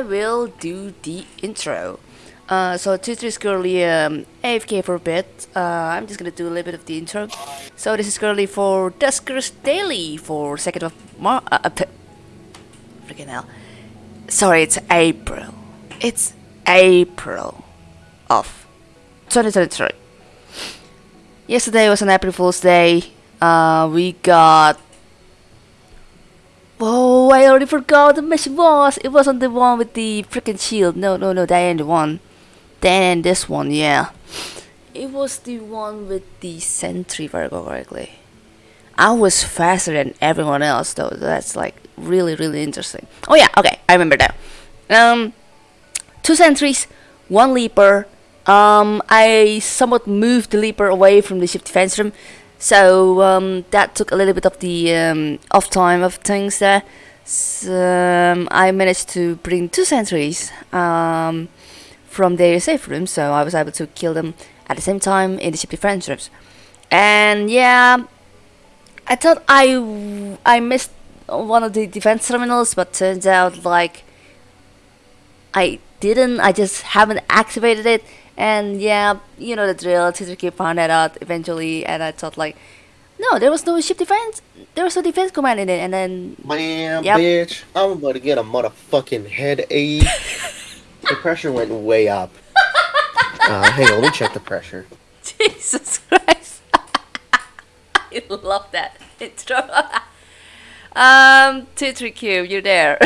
I will do the intro. Uh, so Twitter is currently um, AFK for a bit. Uh, I'm just gonna do a little bit of the intro. So this is currently for Duskers Daily for 2nd of Mar- uh, uh, freaking hell. Sorry, it's April. It's April of 2023. Yesterday was an April Fool's Day. Uh, we got Oh, I already forgot the mission was. It wasn't the one with the freaking shield. No, no, no, that ain't the one. That this one, yeah. It was the one with the sentry, if I recall correctly. I was faster than everyone else, though. That's like really, really interesting. Oh yeah, okay, I remember that. Um, two sentries, one leaper. Um, I somewhat moved the leaper away from the ship defense room so um, that took a little bit of the um, off time of things there. So, um, I managed to bring two sentries um, from their safe room, so I was able to kill them at the same time in the ship defense rooms. And yeah, I thought I I missed one of the defense terminals, but turns out like I didn't. I just haven't activated it and yeah, you know the drill. Tsuzuki found that out eventually, and I thought like, no, there was no ship defense. There was no defense command in it, and then man, Yep. bitch, I'm about to get a motherfucking headache. the pressure went way up. Uh, hang on, let me check the pressure. Jesus Christ, I love that intro. um, two three Q, you're there.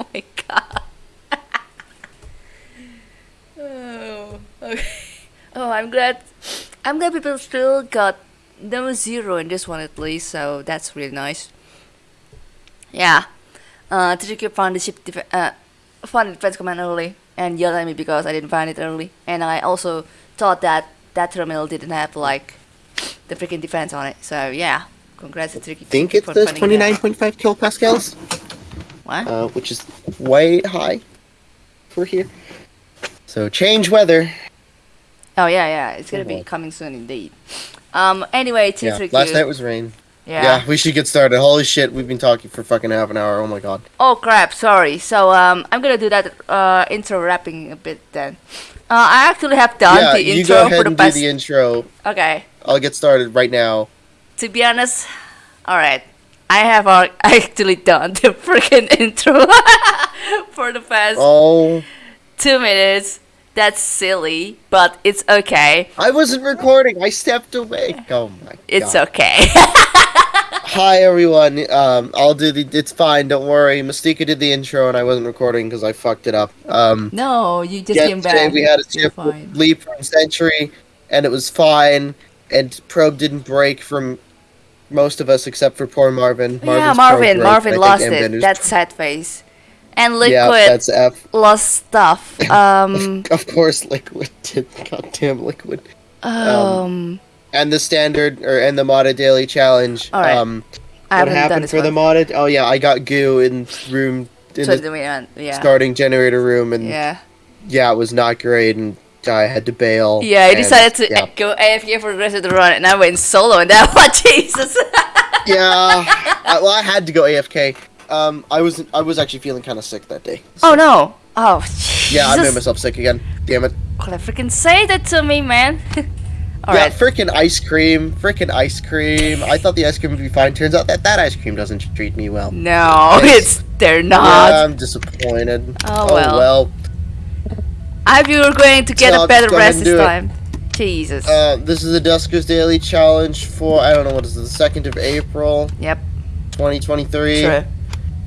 Oh my god. oh, okay. Oh, I'm glad. I'm glad people still got no zero in this one at least, so that's really nice. Yeah. Uh, Tsuzuki found the ship def- uh, found the defense command early and yelled at me because I didn't find it early. And I also thought that that terminal didn't have like the freaking defense on it. So yeah, congrats to. I think it for says finding it out. 29.5 kilopascals, Uh, which is way high for here. So change weather. Oh yeah, yeah, it's gonna Oh, be coming soon indeed. Um. Anyway, Yeah, Tsuzuki. last night was rain. yeah. Yeah. we should get started. Holy shit, we've been talking for fucking half an hour. Oh my god. Oh crap! Sorry. So um, I'm gonna do that uh intro wrapping a bit then. Uh, I actually have done yeah, the you intro go ahead for the and past. do the intro. okay. I'll get started right now. To be honest, all right. I have actually done the freaking intro for the past Oh, two minutes. That's silly, but it's okay. I wasn't recording. I stepped away. Oh my It's god. okay. Hi everyone. Um, I'll do the. It's fine. Don't worry. Mystica did the intro, and I wasn't recording because I fucked it up. Um, no, you just came back. we had a ship leap from Century, and it was fine. And probe didn't break from most of us except for poor Marvin. yeah, Marvin's probe Marvin. broke, Marvin lost it. That's sad face. And Liquid Yeah, that's F. lost stuff. Um. Of course, Liquid did. Goddamn Liquid. um. And the standard or and the modded daily challenge. Alright. Um, what happened for the one. modded? Oh yeah, I got goo in room in So the the one, yeah. starting generator room, and yeah. Yeah. it was not great, and I had to bail. Yeah, I decided to yeah. go AFK for the rest of the run, and I went solo, and that one, Jesus. yeah. I, well, I had to go AFK. Um, I was I was actually feeling kind of sick that day. oh no! Oh, Jesus. Yeah, I made myself sick again. Damn it. Could I freaking say that to me, man? yeah, Alright. frickin' ice cream, frickin' ice cream. I thought the ice cream would be fine. Turns out that that ice cream doesn't treat me well. No, Yes. it's they're not. yeah, not. I'm disappointed. Oh, well. I hope you're going to get So a better just go ahead rest this it. time. Jesus. Uh, this is the Duskers Daily Challenge for I don't know what is it, the second of April, yep. 2023. True.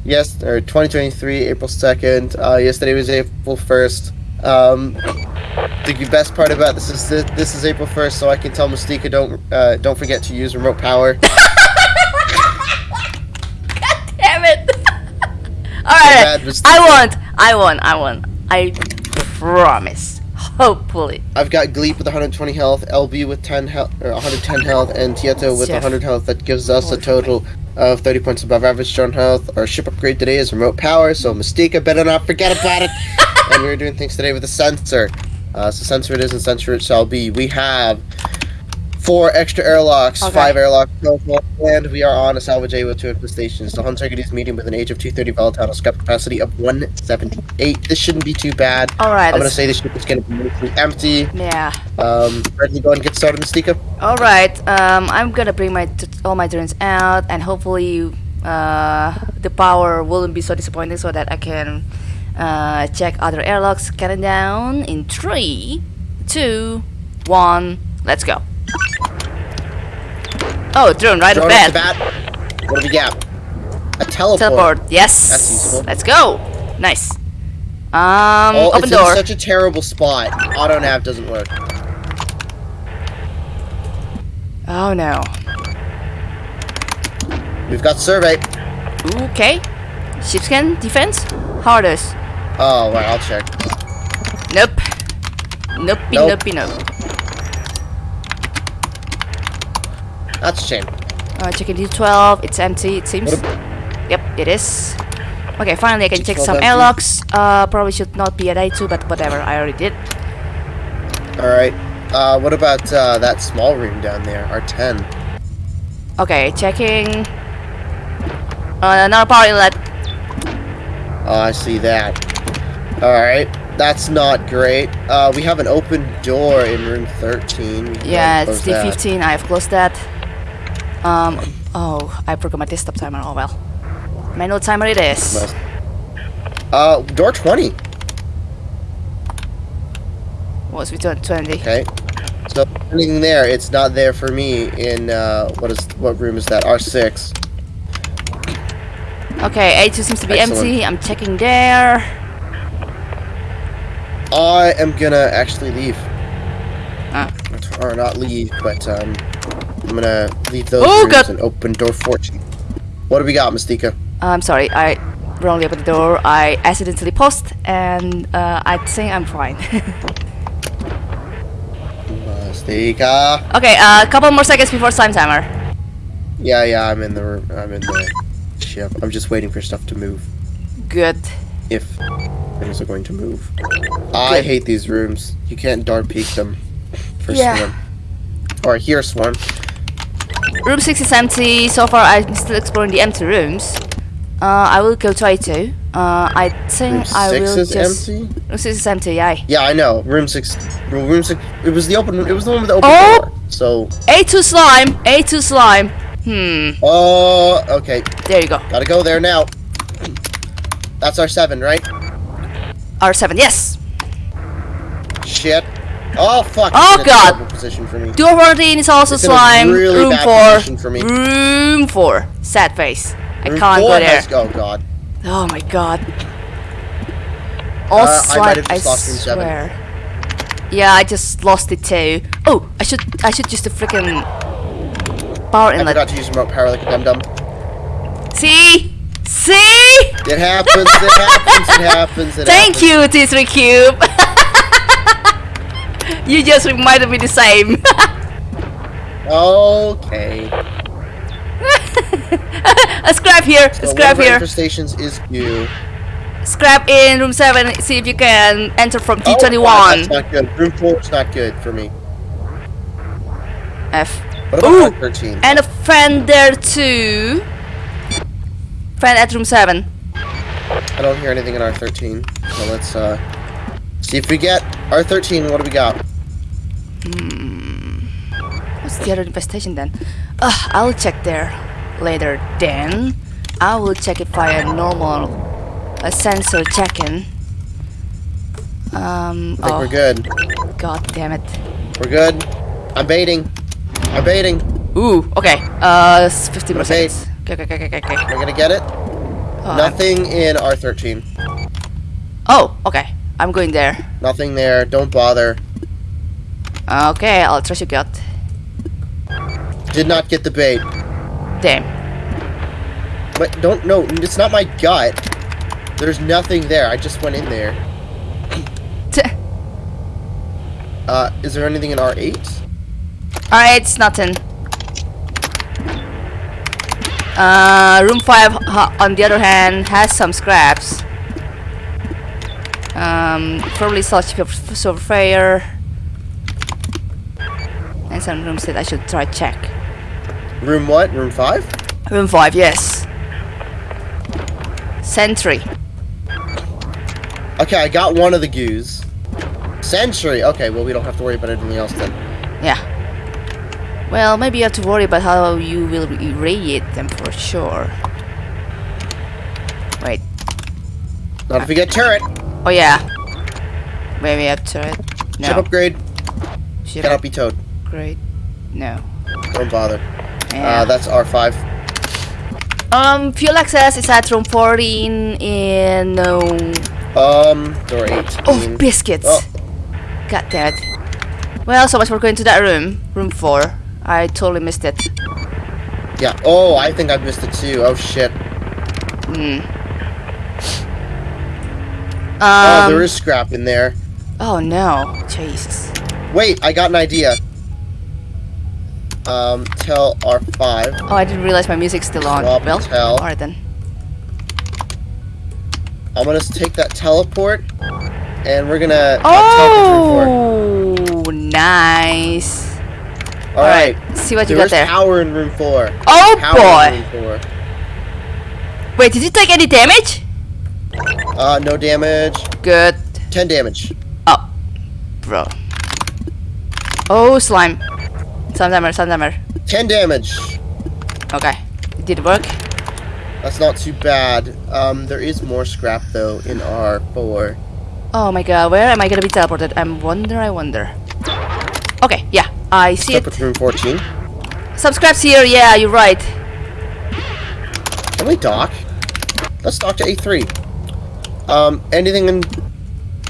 Yes, or 2023, April 2nd. Uh, yesterday was April 1st. Um, the best part about this is that this is April 1st, so I can tell Mystica don't uh, don't forget to use remote power. God damn it! Alright, Mystica. I won. I won. I won. I promise. Hopefully. I've got Gleep with 120 health, LB with 10 health, or 110 health, and Tieto with Chef. 100 health. That gives us a total of 30 points above average drone health. Our ship upgrade today is remote power, so Mystica better not forget about it. and we're doing things today with a sensor. Uh, so sensor it is and sensor it shall be. We have Four extra airlocks, Okay. five airlocks, total, and we are on a salvage A with two infestations. The Hun Target medium with an age of 230 volatile scrap capacity of 178. This shouldn't be too bad. Alright, I'm gonna say this ship is gonna be mostly empty. yeah. Um, ready to go and get started, Mystica? Alright, um, I'm gonna bring my t- all my turns out and hopefully uh, the power won't be so disappointing so that I can uh, check other airlocks. Cannon down in three, two, one, let's go. Oh, drone right Drone the bat. bat. What do we got? A teleport. Teleport, yes. That's useful. Let's go. Nice. Um, Oh, open it's door. in such a terrible spot. Auto nav doesn't work. Oh no. We've got survey. Okay. Ship scan, defense, hardest. Oh, right, I'll check. Nope. Nope, Nope. nope, nope. That's a shame. Uh, checking D12, it's empty, it seems. Yep, it is. Okay, finally I can check some empty. airlocks. Uh, probably should not be at A2, but whatever, I already did. Alright. Uh, what about uh, that small room down there? R10. Okay, checking. Uh, another power inlet. Oh, I see that. Alright. That's not great. Uh, we have an open door in room 13. We Yeah, it's. D15, I have closed that. Um, oh, I forgot my desktop timer, oh well. Manual timer it is. Must- Uh, door 20. What's between 20? Okay. So anything there, it's not there for me in uh what is what room is that? R six. Okay, A2 seems to be Excellent. empty, I'm checking there. I am gonna actually leave. Ah. Or not leave, but um I'm gonna leave those Oh, rooms God. and open door fourteen. What do we got, Mystica? I'm sorry, I wrongly opened the door. I accidentally paused, and uh, I think I'm fine. Mystica. okay, a couple more seconds before time timer. Yeah, yeah, I'm in the room. I'm in the ship. I'm just waiting for stuff to move. Good. If things are going to move. I hate these rooms. You can't dark peek them for Yeah. swarm. Or here swarm. Room 6 is empty. So far, I'm still exploring the empty rooms. Uh, I will go to A2. Uh, I think Room I six will is just. empty. Room 6 is empty, yeah. Yeah, I know. Room six. Room room six. It was the open. It was the one with the open Oh! door. So. A2 slime! A2 slime! Hmm, Oh. Okay. there you go. Gotta go there now. That's our seven, right? R7, yes! Shit. Oh fuck. Oh, God. Position for me. Door 14 is also It's a slime. really room 4. for me. Room 4. Sad face. I can't four go there. has- oh god. Oh my god. All Uh, I slime, I, just room seven. swear. Yeah, I just lost it too. Oh, I should I should use the freaking power inlet. I forgot to use remote power like a dum dum. See? See? It happens. It happens. It happens. It Thank happens. you, T3 Cube. you just reminded me the same. Okay. a scrap here, a So scrap one of our here. infestations is you. Scrap in room 7. See if you can enter from Oh, God, D21. that's not good. Room four is not good for me. F. What about Ooh. 13? And a friend there too. Friend at room 7. I don't hear anything in R13. So let's uh see if we get R13. What do we got? What's the other infestation then? Ugh, I'll check there later then. I will check it via normal a sensor check-in. Um, I think oh, we're good. god damn it. We're good. I'm baiting. I'm baiting. Ooh, okay. Uh, s- 50 more Okay. seconds. Okay, okay, okay, okay, okay. We're gonna get it. Oh, I'm- Nothing in R13. oh, okay. I'm going there. Nothing there. Don't bother. Okay, I'll trust your gut. Did not get the bait. Damn. But don't no. It's not my gut. There's nothing there. I just went in there. Uh, is there anything in R8? Alright, it's nothing. Uh, room 5, on the other hand, has some scraps. Um, probably such for surveyor. and some rooms that I should try check. Room what? Room five? Room 5, yes. Sentry. Okay, I got one of the goos. Sentry. Okay, well we don't have to worry about anything else then. Yeah. Well, maybe you have to worry about how you will irradiate them for sure. Wait. Not if we get turret. Oh yeah. Maybe up to it. No. Ship upgrade. Ship Cannot be towed. Great. No. Don't bother. Yeah. Uh, that's R5. um, fuel access is at room 14 in no. Um, door 18. Oh, biscuits. Oh. God damn. Well, so much for going to that room. Room 4. I totally missed it. Yeah. Oh, I think I missed it too. Oh shit. Hmm. Oh, there is scrap in there. oh no. Jesus. Wait, I got an idea. Um, tell R5. Oh, I didn't realize my music's still on. Swap well, tell. alright then. I'm gonna take that teleport, and we're gonna Oh, nice. four. All right. See what you There got is there. power in room four. Oh Power boy. room four. Wait, did you take any damage? Uh, no damage. Good. 10 damage. Oh, bro. Oh, slime. Slime timer, slime timer. 10 damage. Okay. It did it work. That's not too bad. Um, there is more scrap though in R4. Oh my god, where am I gonna be teleported? I wonder, I wonder. Okay, yeah, I see Step it. room 14. Subscribes here, yeah, you're right. Can we dock? Let's dock to A3. Um, anything in...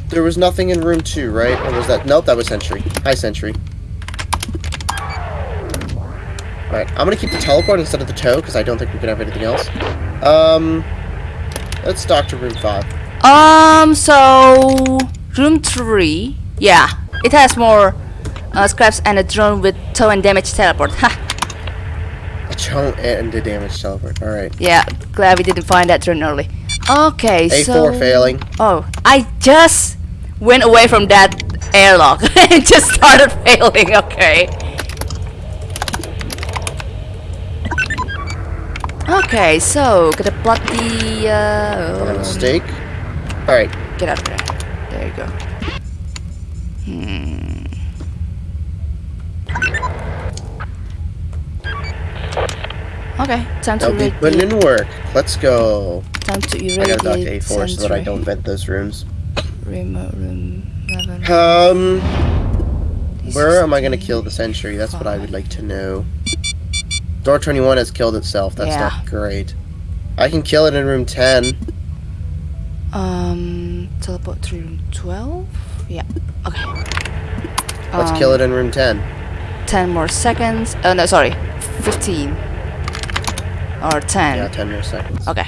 There was nothing in room 2, right? Or was that... Nope, that was Sentry. Hi, Sentry. Alright, I'm gonna keep the teleport instead of the tow, because I don't think we can have anything else. Um... Let's dock to room 5. Um, so room three, yeah, it has more uh, scraps and a drone with tow and damage teleport. Ha! A choke and a damage teleport. Alright. Yeah, glad we didn't find that drone early. Okay, A4 so failing. Oh, I just went away from that airlock and just started failing. Okay. Okay, so gonna plot the. Uh, um, mistake. Alright. Get out of there. There you go. Hmm. Okay, time to be irradiate. putting in work. Let's go. Time to I gotta dock to A4 so that I don't vent those rooms. Remote room. eleven. Um, This where am I gonna kill the sentry? That's what I would like to know. Door 21 has killed itself. That's Yeah. not great. I can kill it in room 10. Um, teleport to room 12? Yeah, okay. Let's Um, kill it in room 10. 10 more seconds. Oh, no, sorry. 15. Or 10. Yeah, 10 more seconds. Okay.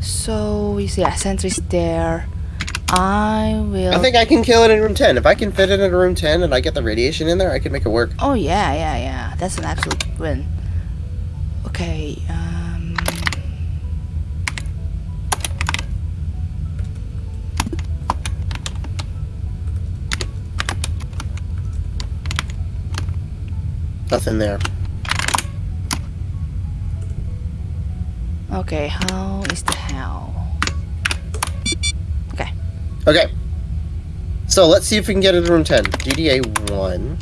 So, you see, yeah, sentry's there. I will... I think I can kill it in room 10. If I can fit it in room 10 and I get the radiation in there, I can make it work. Oh, yeah, yeah, yeah. That's an absolute win. Okay, um... Nothing there. Okay, how is the how? Okay. Okay. So let's see if we can get it in room 10. DDA 1.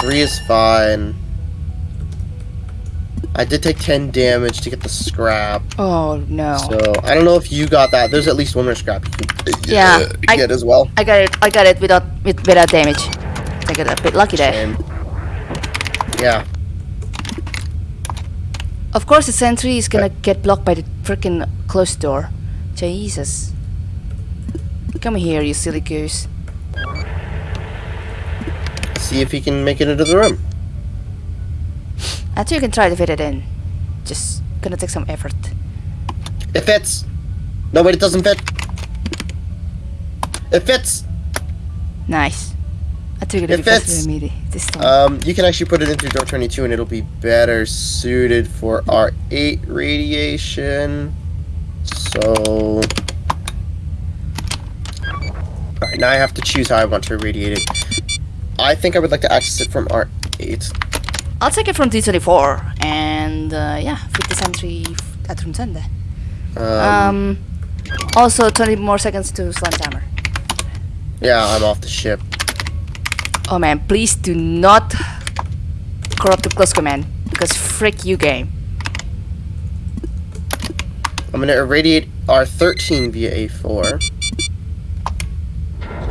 3 is fine. I did take 10 damage to get the scrap. Oh, no. So I don't know if you got that. There's at least one more scrap you can Yeah, uh, I- get as well. I got it. I got it without with, without damage. I got a bit lucky there. Yeah, Of course, the sentry is gonna get blocked by the freaking closed door. Jesus. Come here, you silly goose. see if he can make it into the room. I think you can try to fit it in. Just gonna take some effort. It fits. No, wait, it doesn't fit. It fits. Nice. I took it It fits. me this time. Um, you can actually put it into door 22 and it'll be better suited for our 8 radiation. So... Alright, now I have to choose how I want to irradiate it. I think I would like to access it from R8. I'll take it from D24 and uh, yeah, fit the sentry at room 10 there. Um, Um, also 20 more seconds to slime timer. yeah, I'm off the ship. Oh man, please do not corrupt the close command because frick you game. I'm gonna irradiate R13 via A4.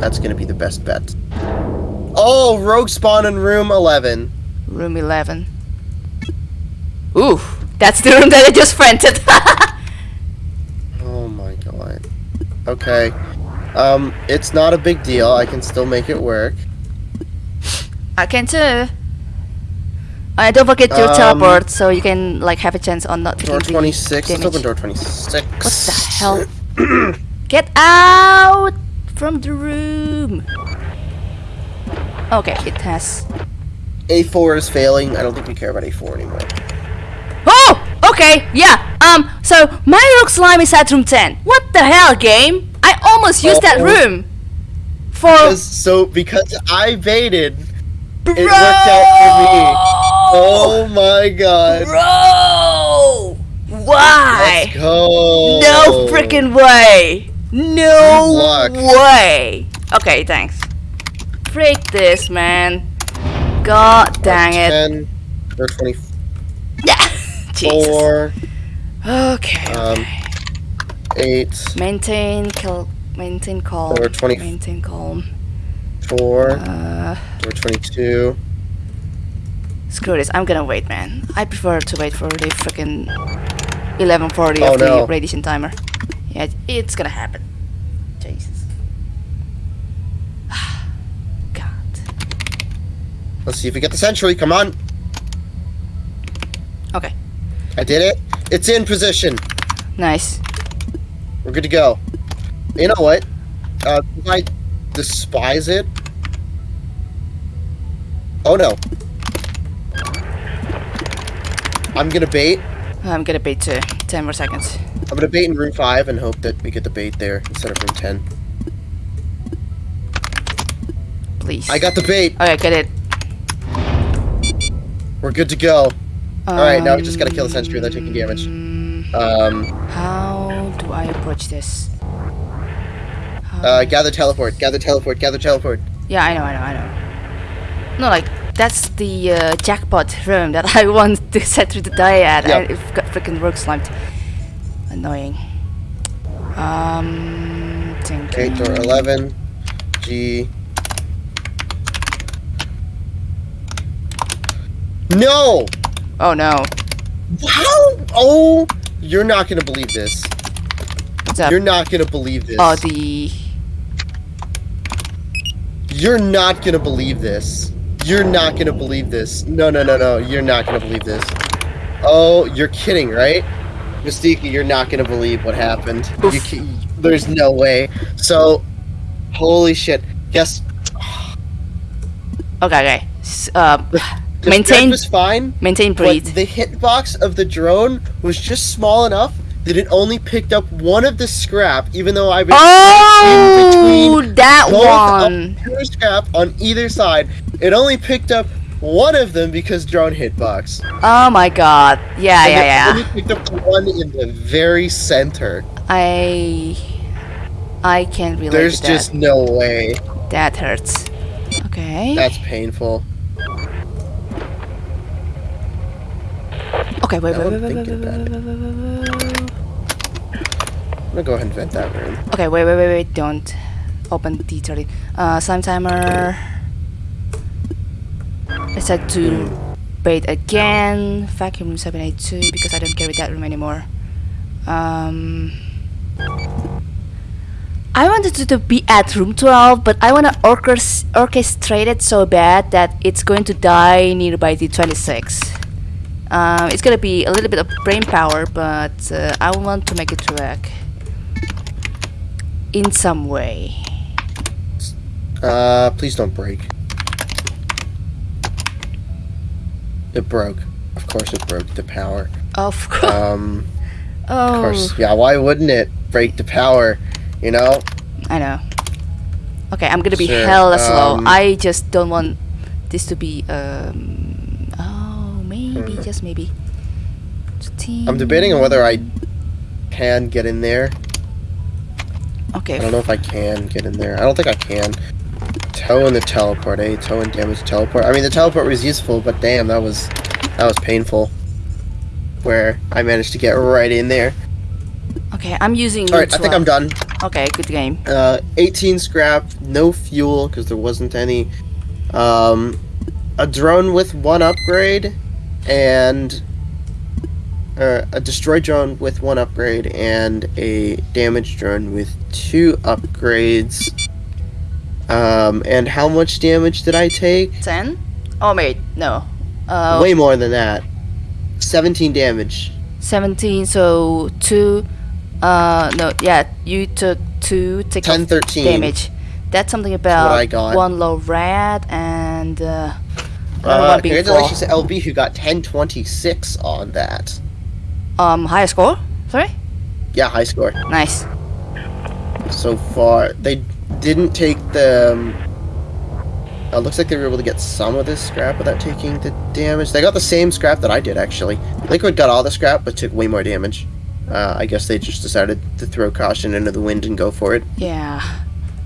That's gonna be the best bet. Oh, rogue spawn in room 11. Room 11. Ooh, that's the room that I just rented. Oh my god. Okay. Um, it's not a big deal. I can still make it work. I can too. Uh, don't forget your Um, teleport so you can like have a chance on not Door taking 26. the Let's open door 26. What the hell? Get out from the room. Okay, it has. A4 is failing. I don't think we care about A4 anymore. Oh, okay, yeah. Um, so my rock slime is at room 10. What the hell, game? I almost used that Oh. room for Because, so, because I baited, bro. it worked out for me. Oh my god. Bro! Why? Let's go. No freaking way! No way! Okay, thanks. Freak this, man. God dang it. 10, or 20. Yeah! Jesus. Okay, Um, okay. 8, Maintain, kill, maintain calm. Or 20 Maintain calm. 4, Uh, door 22. screw this. I'm gonna wait, man. I prefer to wait for the freaking 11:40 Oh, of the radiation timer. Yeah, it's gonna happen. Jesus. God. Let's see if we get the sentry. Come on. Okay. I did it. It's in position. Nice. We're good to go. You know what? Uh, I despise it. Oh no. I'm gonna bait. I'm gonna bait too. 10 more seconds. I'm gonna bait in room 5 and hope that we get the bait there instead of room 10. Please. I got the bait. Okay, get it. We're good to go. Alright, now we just gotta kill the sentry without taking damage. Um, Um, How do I approach this? Uh, gather teleport, gather teleport, gather teleport. Yeah, I know, I know, I know. No, like that's the uh, jackpot room that I want to set through the die at. Yeah. I it got freaking work slimed. Annoying. Um, thinking. door 11. G. No! Oh no, How? Oh! You're not gonna believe this. what's up? You're not gonna believe this. Oh, the You're not gonna believe this. You're not gonna believe this. No, no, no, no. You're not gonna believe this. Oh, you're kidding, right? Mystique, you're not gonna believe what happened. You there's no way. So, holy shit. Guess okay, okay. Uh, the Maintain- was fine, maintain breathe. the hitbox of the drone was just small enough that it only picked up one of the scrap, even though I was in Oh, between that one. scrap on either side. It only picked up one of them because drone hitbox. Oh my god. Yeah, And yeah, it yeah. only picked up the one in the very center. I I can't relate There's just no way. That hurts. Okay. That's painful. okay, wait, wait, wait, wait, wait, thinking wait, about wait, wait, wait, wait, wait. Gonna go ahead and vent that room. Okay, wait, wait, wait, wait, don't open D30. Uh, slime timer. I said to bait again. Vacuum room 782 because I don't carry that room anymore. Um, I wanted to, to be at room 12, but I want to orchest- orchestrate it so bad that it's going to die nearby the 26. Um, it's gonna be a little bit of brain power, but uh, I want to make it work in some way. Uh, please don't break. It broke. Of course it broke the power. Of course. Um, oh, of course. Yeah, why wouldn't it break the power? You know? I know. Okay, I'm gonna be Sure, hella slow. um, I just don't want this to be um. Oh, maybe just maybe. Hmm. I'm debating on whether I can get in there. Okay. I don't know if I can get in there. I don't think I can. Tow in the teleport, eh? Tow and damage teleport. I mean, the teleport was useful, but damn, that was that was painful. Where I managed to get right in there. Okay, I'm using. All right, I think I'm done. Okay, good game. Uh, 18 scrap, no fuel because there wasn't any. Um, a drone with one upgrade, and uh, a destroy drone with one upgrade, and a damage drone with two upgrades. Um, and how much damage did I take? Ten? Oh wait, no. Uh, Way more than that. 17 damage. seventeen. So two. Uh, no, yeah, you took two. Take 10, off 13. damage. That's something about I got. one low rat and uh, Uh, one being four. congratulations to LB who got 1026 on that. Um, higher score. Sorry. Yeah, high score. Nice. so far. They didn't take the. Um, uh, looks like they were able to get some of this scrap without taking the damage. They got the same scrap that I did actually. Liquid got all the scrap but took way more damage. Uh, I guess they just decided to throw caution into the wind and go for it. Yeah.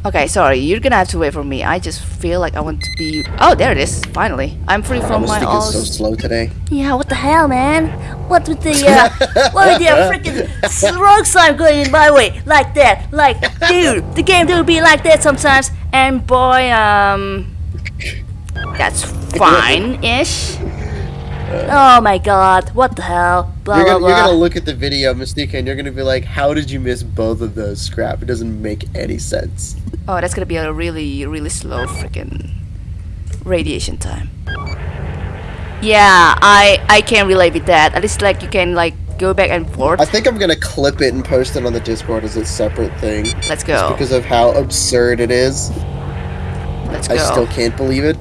Okay, sorry, you're gonna have to wait for me. I just feel like I want to be. Oh, there it is. Finally, I'm free from my Mystique all. is so slow today. Yeah, what the hell, man? What with the uh, what with the uh, freaking rogue slime going in my way like that? Like, dude, the game do be like that sometimes. And boy, um, that's fine-ish. Oh my god, what the hell? Blah You're gonna, you're gonna look at the video, Mystique, and you're gonna be like, "How did you miss both of those scrap? It doesn't make any sense." Oh, that's gonna be a really, really slow freaking radiation time. Yeah, I I can't relate with that. At least like you can like go back and forth. I think I'm gonna clip it and post it on the Discord as a separate thing, Let's go. because of how absurd it is. Let's go. I still can't believe it.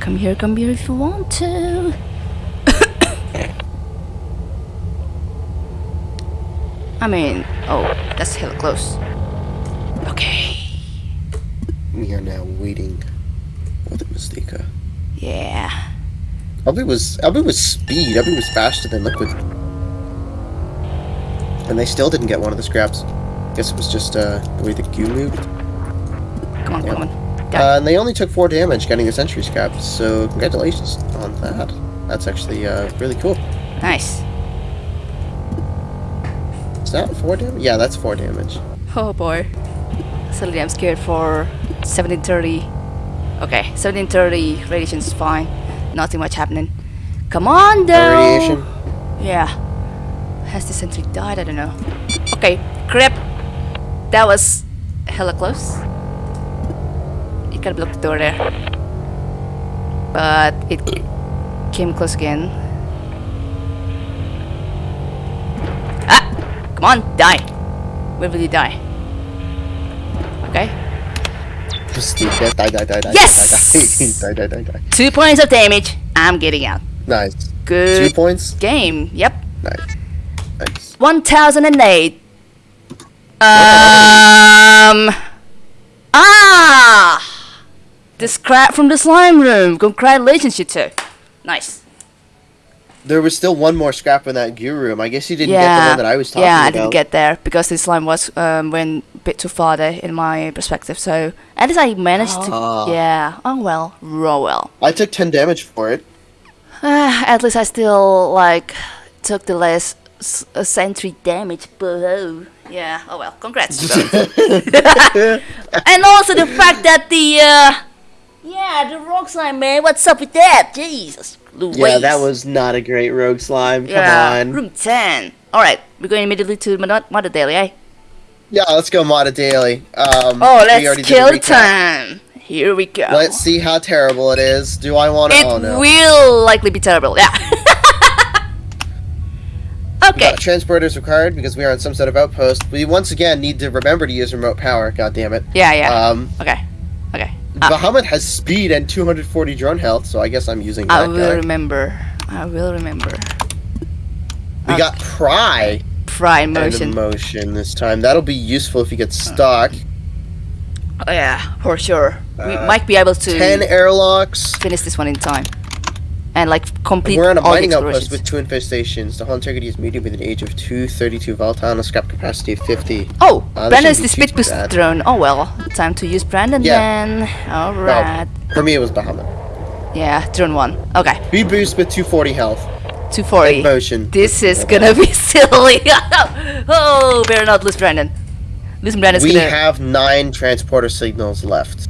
Come here, come here if you want to. I mean, oh, that's hella close. Okay. We are now waiting for the Mystica. Yeah. Elby was Elby was speed. Elby was faster than Liquid, and they still didn't get one of the scraps. Guess it was just uh, the way the goo moved. Come on, Yeah. come on. Uh, and they only took four damage getting a Sentry scrap. So congratulations on that. That's actually uh, really cool. Nice. Is that four damage? Yeah, that's four damage. Oh boy. Suddenly I'm scared for 1730. Okay, 1730 radiation's fine. Nothing much happening. Come on No though! radiation. Yeah. Has the sentry died? I don't know. Okay, crap. That was hella close. You gotta block the door there. But it came close again. Ah! Come on, die! Where will you die? Okay. Die, die, die, die, Yes! die, die, die, die, die. Two points of damage. I'm getting out. Nice. Good. Two points. game. Yep. Nice. Nice. 1008. Um. Ah! The scrap from the slime room. Congratulations, you two. Nice. There was still one more scrap in that gear room. I guess you didn't get the one that I was talking about. yeah, I didn't get there because this line was um, went a bit too far there in my perspective. So at least I managed Ah. to. Yeah. Oh well. Raw well. I took 10 damage for it. Ah, at least I still like took the less s- uh, sentry damage. But oh, yeah. Oh well. Congrats. and also the fact that the uh, yeah, the rock slime man. What's up with that? Jesus. Louise. Yeah, that was not a great rogue slime. Come yeah. on. Room ten. All right, we're going immediately to Mod- Mother Daily, eh? Yeah, let's go Moda Daily. Um, Oh, we let's already kill time. Here we go. Let's see how terrible it is. Do I want to? It Oh no. will likely be terrible. Yeah. okay. Transporters required because we are on some sort of outpost. We once again need to remember to use remote power. God damn it. Yeah. Yeah. Um, okay. Okay. Uh, Bahamut has speed and 240 drone health, so I guess I'm using I that will guy. remember. I will remember. We uh, got pry Pry motion. emotion this time. That'll be useful if you get stuck. Oh yeah, for sure. we Uh, might be able to 10 airlocks. finish this one in time. And like complete We're on a mining outpost with two infestations. The hull integrity is medium with an age of 232 volatile, a scrap capacity of 50. Oh, Uh, Brandon is the speed boost drone. Oh well, time to use Brandon Yeah. then. Alright. For me, it was Bahamut. Yeah, drone one. Okay, Speed boost with 240 health. 240. Motion. This is gonna be silly. oh, better not lose Brandon. Losing Brandon's We gonna have nine transporter signals left.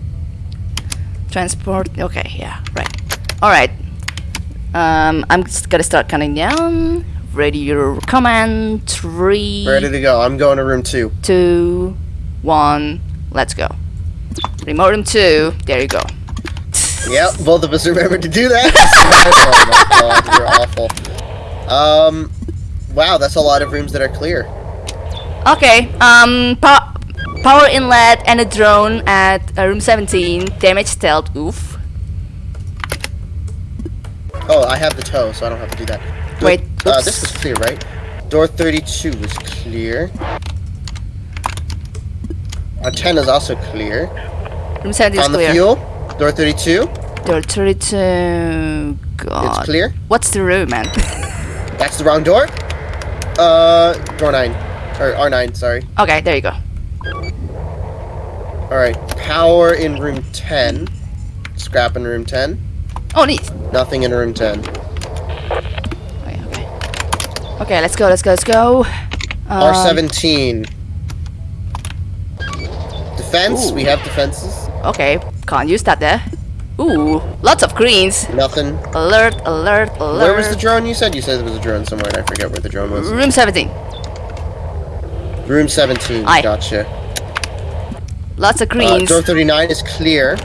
transport. Okay, yeah, right. All right. Um, I'm just gonna start counting down. Ready your command. Three, Ready to go. I'm going to room two. two, one. Let's go. Remote room two. There you go. Yep, both of us remembered to do that. oh my god, you're awful. Um, wow, that's a lot of rooms that are clear. Okay. Um, po- power inlet and a drone at uh, room 17. Damage stealth. Oof. Oh, I have the tow, so I don't have to do that. Door- Wait, Uh, this was clear, right? Door 32 was clear. Our 10 is also clear. Room 17 is On the clear. fuel, door 32, Door 32. God. it's clear. What's the room, man? That's the wrong door. Uh, door 9. Or R9, sorry. okay, there you go. Alright, power in room 10. Scrap in room 10. Oh, neat. Nothing in room 10. Okay, okay. Okay, let's go, let's go, let's go. Um, R17. Defense, Ooh. we have defenses. Okay, can't use that there. Ooh, lots of greens. Nothing. Alert, alert, alert. Where was the drone you said? You said there was a drone somewhere and I forget where the drone was. Room 17. Room 17, Aye. gotcha. Lots of Uh, greens. door 39 is clear.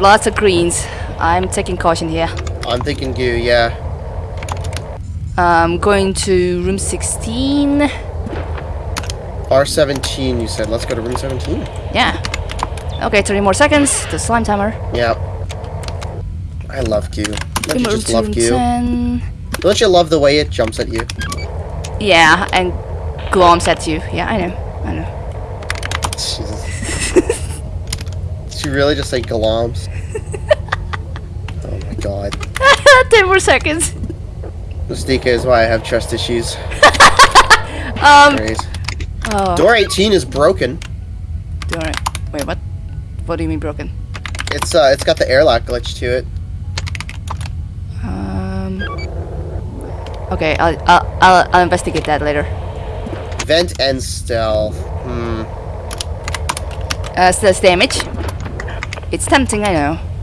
lots of greens. I'm taking caution here. I'm thinking goo, yeah. I'm going to room 16. R17 you said. Let's go to room 17. Yeah. Okay, 30 more seconds. The slime timer. Yeah. I love goo. Don't you just love Q? goo? 10. Don't you love the way it jumps at you? Yeah, and gloms at you. Yeah, I know. I know. Jesus. She really just say gloms? god. 10 more seconds. Mystica is why I have trust issues. Um, oh. Door 18 is broken. Door. Wait, what? What do you mean broken? It's uh, it's got the airlock glitch to it. Um. Okay, I'll, I'll, I'll, I'll investigate that later. Vent and stealth. Hmm. Uh, that's damage. It's tempting, I know.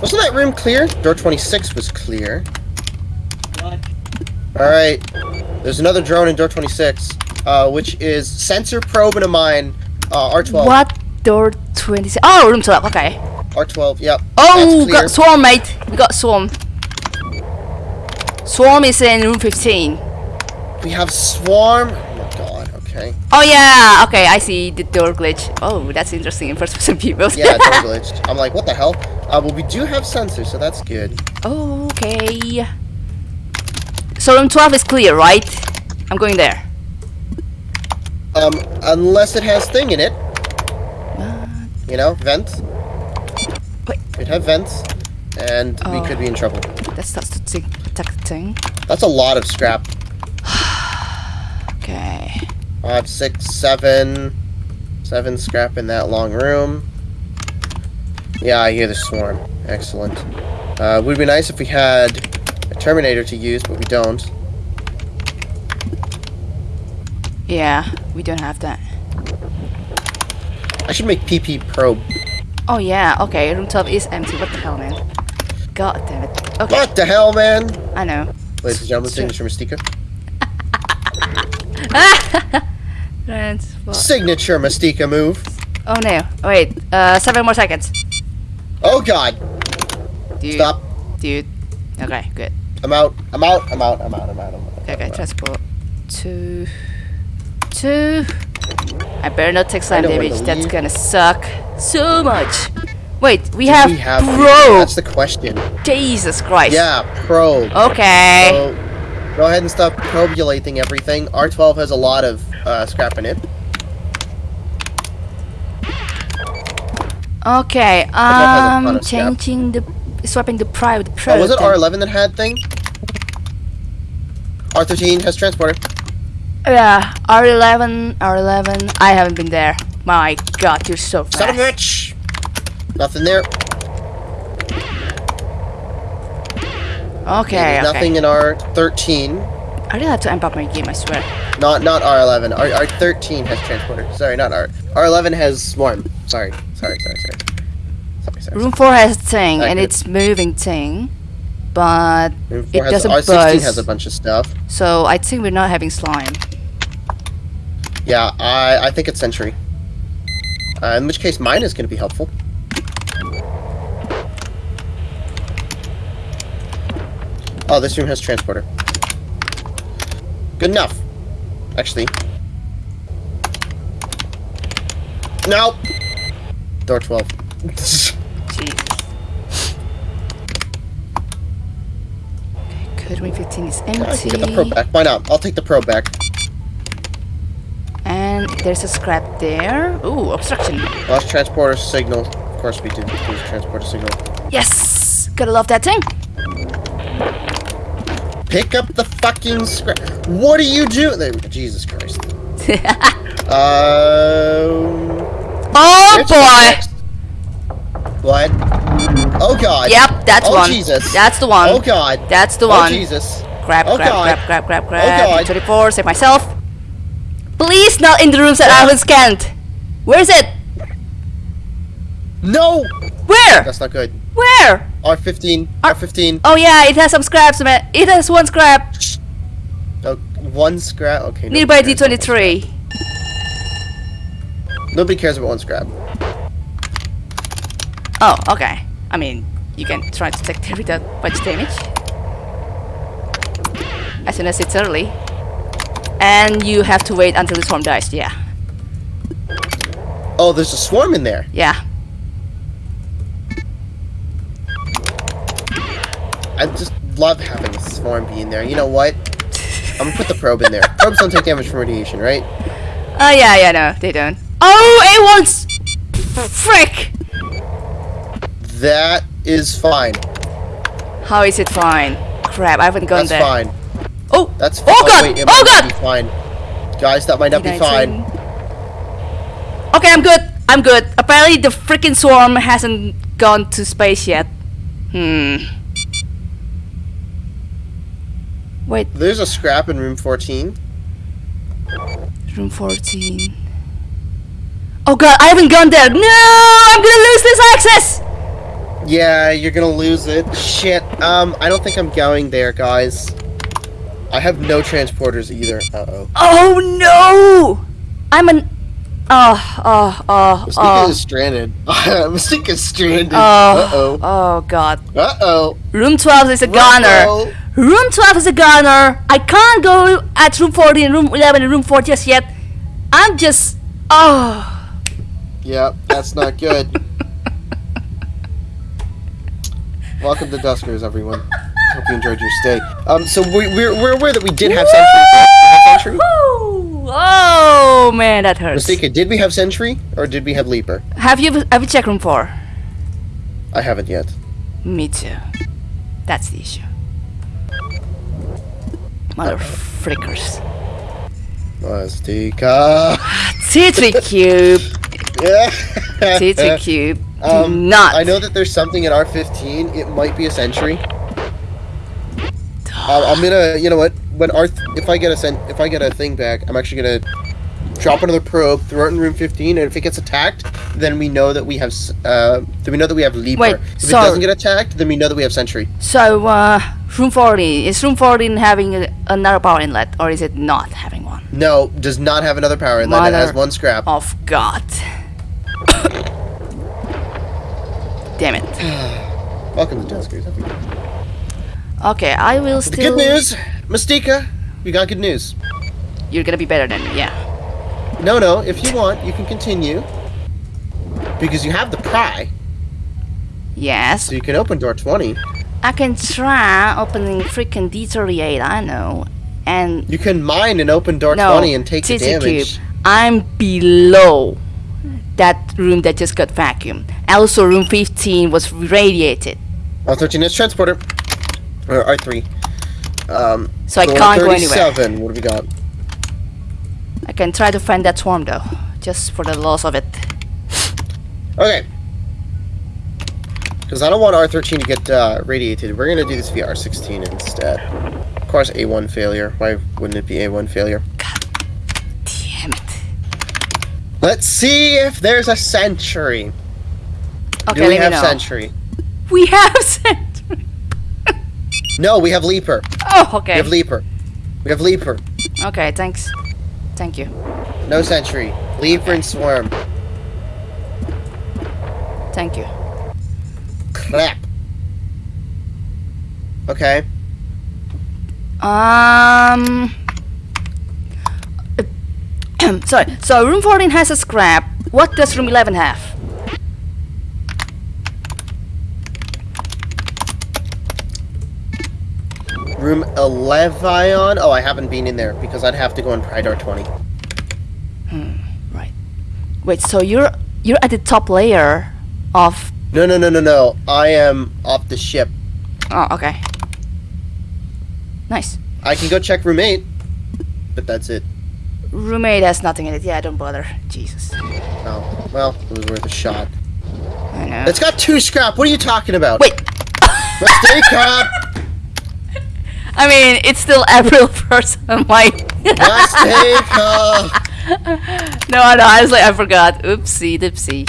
Wasn't that room clear? Door 26 was clear. Alright. There's another drone in door 26, uh, which is sensor probe and a mine. Uh, R12. What? Door 26. Oh, room 12, okay. R12, yep. Oh, got swarm, mate. We got swarm. Swarm is in room 15. We have swarm. Oh my god, okay. Oh, yeah. Okay, I see the door glitch. Oh, that's interesting in first person view. Yeah, door glitched. I'm like, what the hell? Uh, well, we do have sensors, so that's good. okay. So room 12 is clear, right? I'm going there. Um, unless it has thing in it. You know, vents. Wait. We'd have vents, and we Oh. could be in trouble. that starts to tick, tick, ting. That's a lot of scrap. Okay. Five, six, seven, seven scrap in that long room. Yeah, I hear the swarm. Excellent. Uh, would be nice if we had a Terminator to use, but we don't. Yeah, we don't have that. I should make PP probe. Oh yeah, okay, room 12 is empty. What the hell, man? God damn it. Okay, What the hell, man? I know. Ladies and gentlemen, signature Mystica. Signature Mystica move. Oh no. Wait, uh, seven more seconds. Oh god. Dude. Stop. Dude. Okay, good. I'm out. I'm out. I'm out. I'm out. I'm out. I'm out. Okay, I'm transport. Two. Two. I better not take slime damage. That's gonna suck so much. Wait, we have, we have probe. That's the question. Jesus Christ. Yeah, probe. Okay. So, go ahead and stop probulating everything. R12 has a lot of uh, scrap in it. Okay. has a ton Um, changing the, swapping the private with probe. Oh, was it. R11 that had thing? R13 has transporter. Yeah, R11, R11. I haven't been there. My God, you're so fast. Son of a bitch! Nothing there. Okay, There's okay. Nothing in R13. I really have to amp up my game. I swear. Not not R11. R R13 has transporter. Sorry, not R. R11 has swarm. Sorry, sorry, sorry, sorry. Sorry, sorry. Room 4 has thing, and it's moving thing, but it has, doesn't R16 buzz. has a bunch of stuff. so I think we're not having slime. Yeah, I I think it's Sentry. Uh, in which case, mine is going to be helpful. Oh, this room has transporter. Good enough. Actually. No! Door 12. Jesus. Okay, good. Room 15 is empty. get the probe back. Why not? I'll take the probe back. And there's a scrap there. Ooh, obstruction. Lost transporter signal. Of course we did lose transporter signal. Yes! Gotta love that thing. Pick up the fucking scrap. What are you doing? There, Jesus Christ. Um. oh boy! What? Oh god. Yep, that's oh, one. Jesus. That's the one. Oh god. That's the Oh one. Jesus. Grab, Oh, grab, God. grab, grab, grab, Oh, grab. God. 24, save myself. Please not in the rooms that I haven't scanned. Where is it? No. Where? That's not good. Where? R15. R- R15. Oh yeah, it has some scraps, man. It has one scrap. Oh, one scrap. Okay. Nearby nobody cares about one D23. Nobody cares about one scrap. Oh, okay. I mean, you can try to take it without much damage. As soon as it's early. And you have to wait until the swarm dies, yeah. Oh, there's a swarm in there. Yeah. I just love having a swarm be in there. You know what? I'm gonna put the probe in there. Probes don't take damage from radiation, right? Oh yeah, yeah, no, they don't. Oh, it wants... Frick! That is fine. How is it fine? Crap, I haven't gone That's there. fine. Oh! That's fine. Oh god! wait, oh god! Fine. Guys, that might not be fine. Okay, I'm good. I'm good. Apparently the freaking swarm hasn't gone to space yet. Hmm. Wait, There's a scrap in room 14. room 14. Oh god, I haven't gone there. No! I'm gonna lose this access! Yeah, you're gonna lose it. Shit. Um, I don't think I'm going there, guys. I have no transporters either. Uh-oh. Oh no! I'm an. Oh, oh, oh, Mystica oh. is stranded. Mystica is stranded. Oh, Uh-oh. oh god. Uh-oh. Room 12 is a goner. Room 12 is a goner. I can't go at room 14 and room 11 and room 4 just yet. I'm just. Oh. Yep, that's not good. Welcome to Duskers, everyone. Hope you enjoyed your stay. Um, so we, we're, we're aware that we did have Sentry. right? We had Sentry? Woo! Oh man, that hurts. Mystica, did we have Sentry or did we have Leaper? Have you have you checked room 4? I haven't yet. Me too. That's the issue. Mother frickers. Mystica. T3 cube. Yeah. T3 cube. Do Um, not. I know that there's something in R15. It might be a Sentry. Um, I'm gonna, you know what? When R, if I get a cent, if I get a thing back, I'm actually gonna drop another probe, throw it in room 15, and if it gets attacked, then we know that we have, uh, then we know that we have Leaper. Wait, if so- it doesn't get attacked, then we know that we have Sentry. So, uh, room 40 Is room 14 having a, another power inlet, or is it not having one? No, does not have another power inlet. It has one scrap. Of God. Damn it. Welcome to everyone. Okay, I will The good news, Mystica, we got good news. You're gonna be better than me, yeah. No, no, if you want, you can continue. Because you have the pry. Yes. So you can open door 20. I can try opening freaking D38, I know. And You can mine and open door no, 20 and take the damage. Cube, I'm below that room that just got vacuumed. Also, room 15 was radiated. R13 is transporter. Or R3. Um, So I door can't go anywhere. 37, What have we got? I can try to find that swarm though, just for the loss of it. Okay. Because I don't want R13 to get uh, radiated. We're going to do this via R16 instead. Of course, A1 failure. Why wouldn't it be A1 failure? God Damn it. Let's see if there's a sentry. Okay, do we have sentry? We have sent. No, we have leaper. Oh, okay. We have leaper. We have leaper. Okay, thanks. Thank you. No sentry. Leaper and swarm. Thank you. Clap. Okay. Um. Sorry. So room 14 has a scrap. What does room 11 have? Room 11. Oh, I haven't been in there because I'd have to go in Pride R20. Right. Wait. So you're you're at the top layer of. No, no, no, no, no. I am off the ship. Oh, okay. Nice. I can go check room 8, but that's it. Roommate has nothing in it. Yeah, don't bother. Jesus. Oh, well, it was worth a shot. I know. It's got two scrap. What are you talking about? Wait. Mistake cop. I mean, it's still April 1st. I'm like. Mistake up. no, no, honestly, I was like I forgot. Oopsie, dipsy.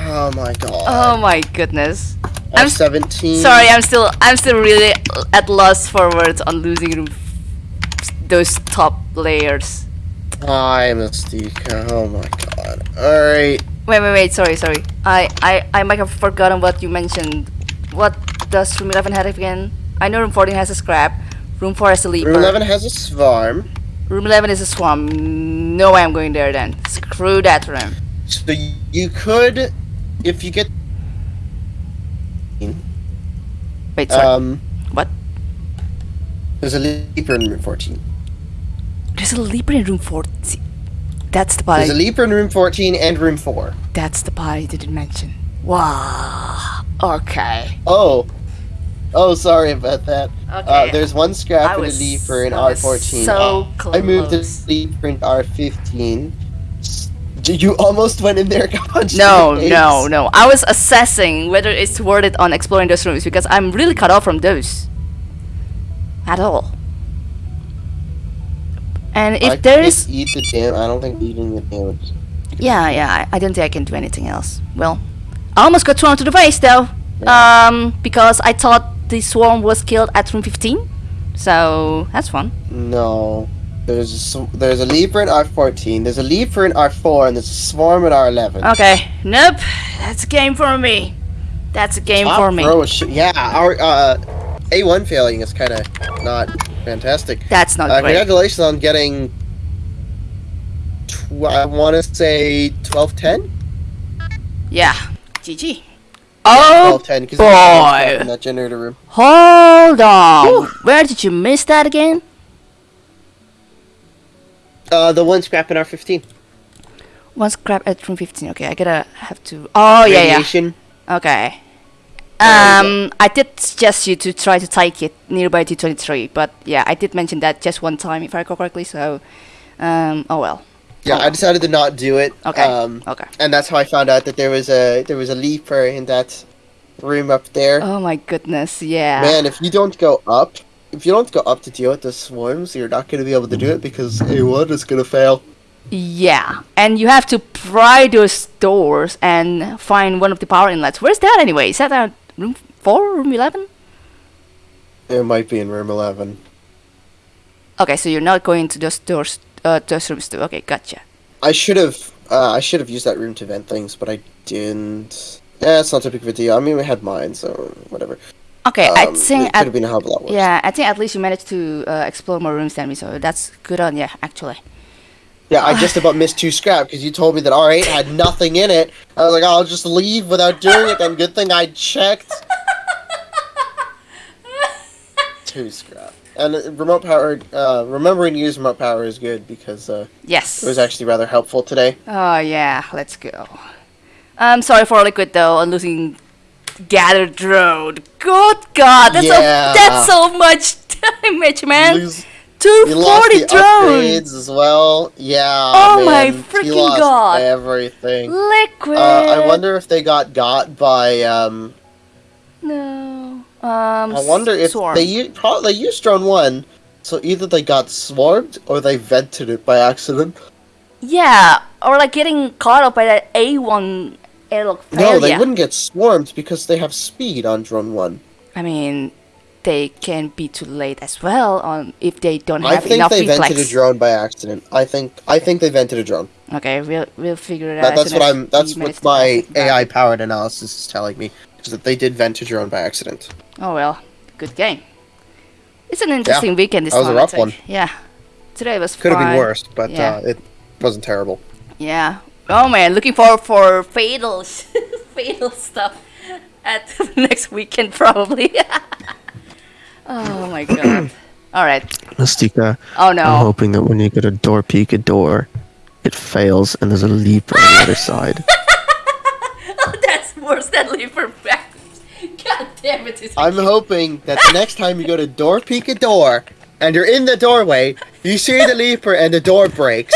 Oh my god. Oh my goodness. I'm s- F17. Sorry, I'm still, I'm still really at loss for words on losing room those top layers. Hi, Mystique. Oh my god. Alright. Wait, wait, wait. Sorry, sorry. I, I, I might have forgotten what you mentioned. What does room 11 have again? I know room 14 has a scrap. Room 4 has a leaper. Room 11 has a swarm. Room 11 is a swarm. No way I'm going there then. Screw that room. So you could, if you get. Wait, sorry. Um, what? there's a leaper in room 14. There's a leaper in room 14. That's the part. There's a leaper in room 14 and room 4. that's the part I didn't mention. Wow. Okay. Oh. Oh, sorry about that. Okay. Uh, there's one scrap I and a leaper in I R14. so I moved the close. leaper in R15. You almost went in there, and got punched in No, no, no. I was assessing whether it's worth it on exploring those rooms because I'm really cut off from those. At all. And if I there is. eat the dam. I don't think eating the damage. Yeah, yeah, I, I don't think I can do anything else. Well, I almost got thrown to the face though. Yeah. Um, because I thought the swarm was killed at room 15. So, that's fun. No. There's a, there's a leaper in R14. There's a leaper in R4, and there's a swarm in R11. Okay, nope. That's a game for me. That's a game Top for me. yeah, our uh, A1 failing is kind of not fantastic. That's not Uh, great. congratulations on getting. Tw- I want to say 1210? Yeah. GG. Oh 1210, because boy. in that generator room. Hold on. Where did you miss that again? Uh, the one scrap in R15. One scrap at room 15. Okay, I gotta have to. Oh, yeah, Radiation. yeah. Okay. Um, I did suggest you to try to take it nearby to 23, but yeah, I did mention that just one time if I recall correctly, so. Um, oh well. Yeah, Oh. I decided to not do it. Okay. Um, Okay. and that's how I found out that there was a there was a leaper in that room up there. Oh my goodness, yeah. Man, if you don't go up, if you don't go up to deal with the swarms, you're not going to be able to do it because A1 is going to fail. Yeah, and you have to pry those doors and find one of the power inlets. Where's that anyway? Is that at room 4, room 11? It might be in room 11. Okay, so you're not going to those doors, uh, those rooms too. Okay, gotcha. I should have uh, I should have used that room to vent things, but I didn't. Yeah, it's not too big of a deal. I mean, we had mine, so whatever. Okay, I Um, think it could have been a hell of a lot worse. yeah, I think at least you managed to uh, explore more rooms than me, so that's good on you, actually. Yeah, I just about missed two scrap because you told me that R8 had nothing in it. I was like, I'll just leave without doing it. Then good thing I checked. two scrap. And uh, remote power, uh, remembering to use remote power is good because uh, Yes. it was actually rather helpful today. Oh yeah, let's go. I'm sorry for Liquid though on losing gathered drone. Good God, that's Yeah. a, that's so much damage, man. Lose- Two he lost forty the drone. upgrades as well. Yeah. Oh my man, he freaking lost God. Everything. Liquid. Uh, I wonder if they got got by. Um, No. Um. I wonder if Swarm. they u- probably they used drone one, so either they got swarmed or they vented it by accident. Yeah, or like getting caught up by that A1 airlock failure. No, they wouldn't get swarmed because they have speed on drone one. I mean, they can be too late as well on if they don't have that. I think enough they reflex. vented a drone by accident. I think I think they vented a drone. Okay, we'll we'll figure it That, out. that's what a I'm. That's what my to pass it AI powered analysis is telling me. Is that they did vent a drone by accident. Oh well, good game. It's an interesting weekend this that was a time. I rough one. Yeah, today was Could have been worse, but Yeah. uh, it wasn't terrible. Yeah. Oh man, looking forward for fatal fatal stuff at the next weekend probably. oh my god. All right. Mystica, Oh no. I'm hoping that when you go to door peek a door, it fails and there's a leap on the other side. Oh, that's worse than liver back. God damn it. It's I'm hoping that the next time you go to door peek a door and you're in the doorway, you see the leaper and the door breaks.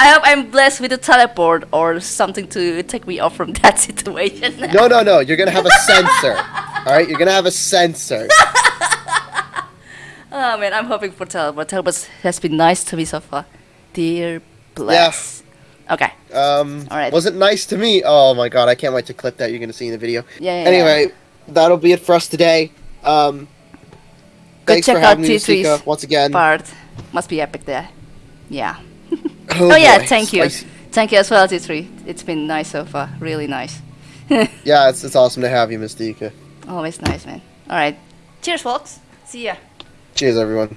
I hope I'm blessed with a teleport or something to take me off from that situation. No, no, no. You're gonna have a sensor. All right, you're gonna have a sensor. Oh man, I'm hoping for teleport. Teleport has been nice to me so far. Dear bless. Yes. Okay. Um, All right. Was it nice to me? Oh my god, I can't wait to clip that. You're gonna see in the video. Yeah. yeah, Anyway, that'll be it for us today. Um, Go thanks check for out having me, T3's once again. part must be epic there. Yeah. Oh, Oh yeah, thank you. spicy. Thank you as well, T3. It's been nice so far. Really nice. Yeah, it's, it's awesome to have you, Mystica. Always nice, man. All right. Cheers, folks. See ya. Cheers, everyone.